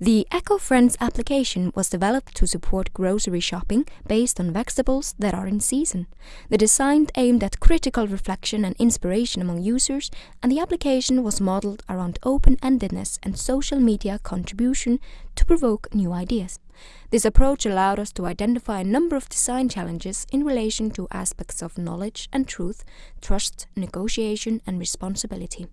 The Eco-Friends application was developed to support grocery shopping based on vegetables that are in season. The design aimed at critical reflection and inspiration among users, and the application was modeled around open-endedness and social media contribution to provoke new ideas. This approach allowed us to identify a number of design challenges in relation to aspects of knowledge and truth, trust, negotiation and responsibility.